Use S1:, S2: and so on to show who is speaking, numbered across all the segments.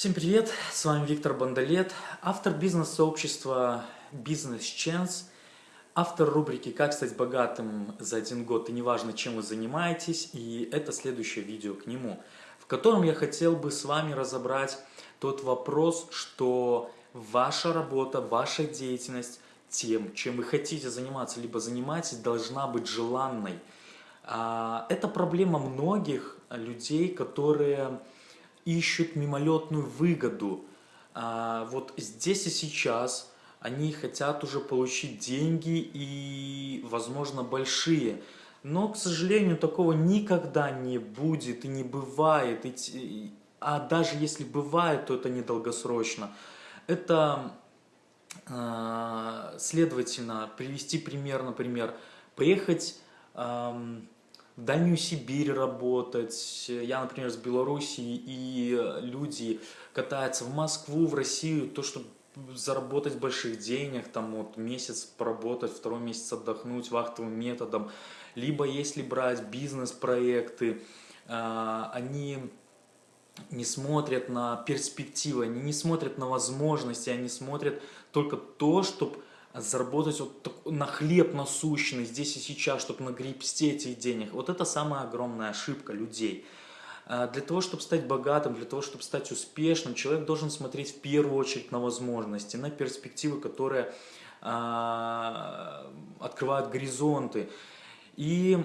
S1: Всем привет, с вами Виктор Бондолет, автор бизнес-сообщества Business Chance, автор рубрики «Как стать богатым за один год и неважно, чем вы занимаетесь», и это следующее видео к нему, в котором я хотел бы с вами разобрать тот вопрос, что ваша работа, ваша деятельность тем, чем вы хотите заниматься, либо занимаетесь, должна быть желанной. А, это проблема многих людей, которые ищут мимолетную выгоду. А, вот здесь и сейчас они хотят уже получить деньги и, возможно, большие. Но, к сожалению, такого никогда не будет и не бывает. И, а даже если бывает, то это недолгосрочно. Это, э, следовательно, привести пример, например, поехать э, в Дальнюю Сибирь работать. Я, например, с Белоруссии, и люди катаются в Москву, в Россию, то, чтобы заработать больших денег, там вот месяц поработать, второй месяц отдохнуть вахтовым методом. Либо если брать бизнес-проекты, а, они не смотрят на перспективы, они не смотрят на возможности, они смотрят только то, чтобы заработать вот на хлеб насущный здесь и сейчас, чтобы нагребсти этих денег. Вот это самая огромная ошибка людей. А, для того, чтобы стать богатым, для того, чтобы стать успешным, человек должен смотреть в первую очередь на возможности, на перспективы, которые а, открывают горизонты. И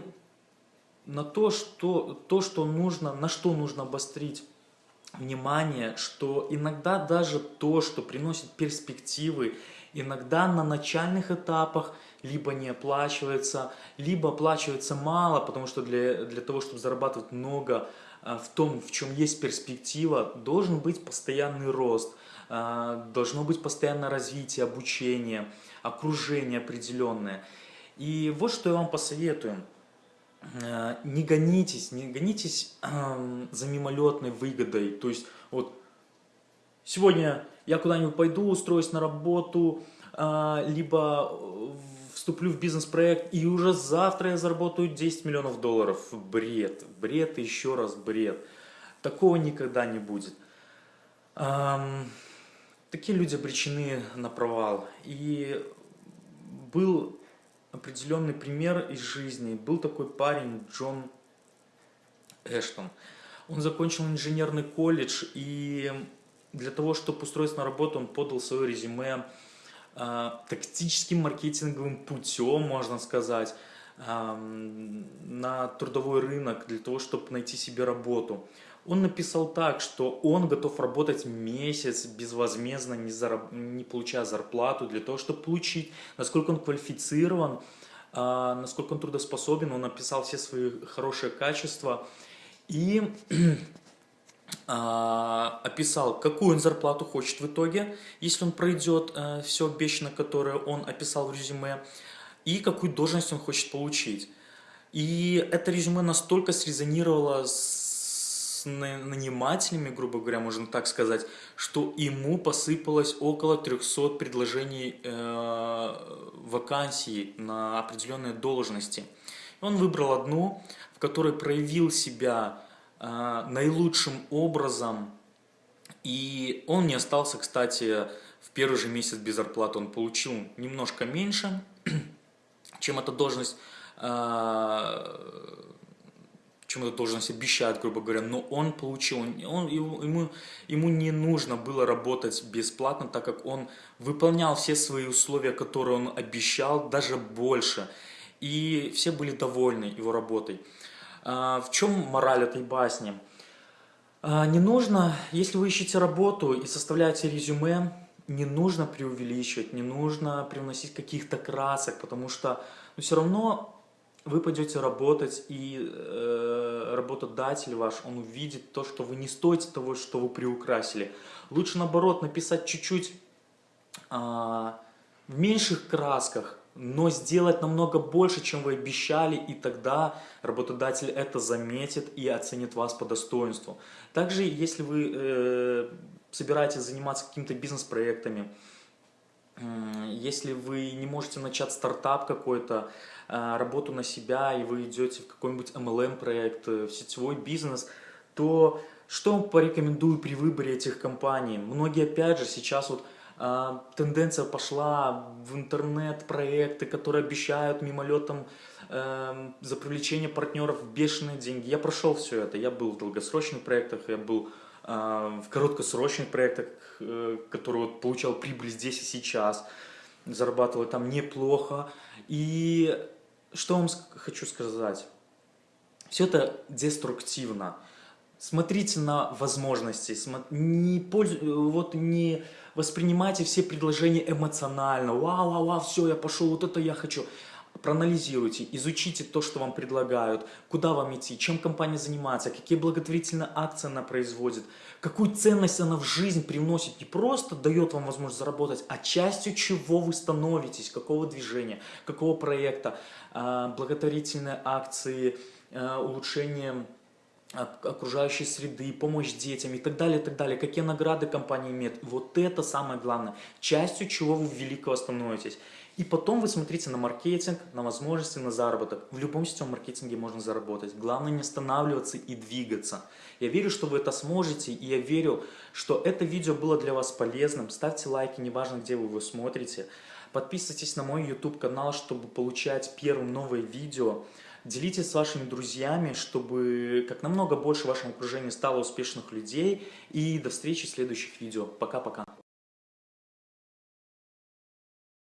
S1: на то, что, то, что нужно, на что нужно обострить внимание, что иногда даже то, что приносит перспективы иногда на начальных этапах либо не оплачивается, либо оплачивается мало, потому что для, для того, чтобы зарабатывать много а, в том, в чем есть перспектива, должен быть постоянный рост, а, должно быть постоянное развитие, обучение, окружение определенное. И вот что я вам посоветую. А, не гонитесь, не гонитесь за мимолетной выгодой. То есть, вот сегодня я куда-нибудь пойду, устроюсь на работу, а, либо э, вступлю в бизнес-проект, и уже завтра я заработаю 10 миллионов долларов. Бред, бред и еще раз бред. Такого никогда не будет. Такие люди обречены на провал. И был определенный пример из жизни. Был такой парень Джон Эштон. Он закончил инженерный колледж и для того, чтобы устроиться на работу, он подал свое резюме э, тактическим маркетинговым путем, можно сказать, э, на трудовой рынок для того, чтобы найти себе работу. Он написал так, что он готов работать месяц безвозмездно, не, зараб... не получая зарплату, для того, чтобы получить, насколько он квалифицирован, э, насколько он трудоспособен. Он написал все свои хорошие качества. И описал, какую он зарплату хочет в итоге, если он пройдет э, все обещанное, которое он описал в резюме, и какую должность он хочет получить. И это резюме настолько срезонировало с нанимателями, грубо говоря, можно так сказать, что ему посыпалось около 300 предложений э, вакансий на определенные должности. Он выбрал одну, в которой проявил себя а, наилучшим образом. И он не остался, кстати, в первый же месяц без зарплаты. Он получил немножко меньше, чем эта должность, а, чем эта должность обещает, грубо говоря, но он получил, он, ему, ему не нужно было работать бесплатно, так как он выполнял все свои условия, которые он обещал, даже больше, и все были довольны его работой. А, в чем мораль этой басни? А, не нужно, если вы ищете работу и составляете резюме, не нужно преувеличивать, не нужно привносить каких-то красок, потому что ну, все равно вы пойдете работать, и э, работодатель ваш, он увидит то, что вы не стоите того, что вы приукрасили. Лучше наоборот написать чуть-чуть э, в меньших красках, но сделать намного больше, чем вы обещали, и тогда работодатель это заметит и оценит вас по достоинству. Также, если вы э, собираетесь заниматься какими-то бизнес-проектами, если вы не можете начать стартап какой-то, э, работу на себя, и вы идете в какой-нибудь MLM-проект, э, в сетевой бизнес, то что порекомендую при выборе этих компаний? Многие, опять же, сейчас вот а, тенденция пошла в интернет-проекты, которые обещают мимолетом э, за привлечение партнеров бешеные деньги. Я прошел все это, я был в долгосрочных проектах, я был э, в короткосрочных проектах, э, которые вот, получал прибыль здесь и сейчас, зарабатывал там неплохо. И что вам хочу сказать? Все это деструктивно. Смотрите на возможности, не, польз... вот не воспринимайте все предложения эмоционально. Вау, вау, вау, все, я пошел, вот это я хочу. Проанализируйте, изучите то, что вам предлагают, куда вам идти, чем компания занимается, какие благотворительные акции она производит, какую ценность она в жизнь привносит, не просто дает вам возможность заработать, а частью чего вы становитесь, какого движения, какого проекта, а, благотворительные акции, а, улучшение окружающей среды, помощь детям и так далее, и так далее. Какие награды компания имеет. Вот это самое главное. Частью чего вы великого становитесь. И потом вы смотрите на маркетинг, на возможности, на заработок. В любом сетевом маркетинге можно заработать. Главное не останавливаться и двигаться. Я верю, что вы это сможете, и я верю, что это видео было для вас полезным. Ставьте лайки, неважно, где вы его смотрите. Подписывайтесь на мой YouTube канал, чтобы получать первым новые видео. Делитесь с вашими друзьями, чтобы как намного больше в вашем окружении стало успешных людей. И до встречи в следующих видео. Пока-пока.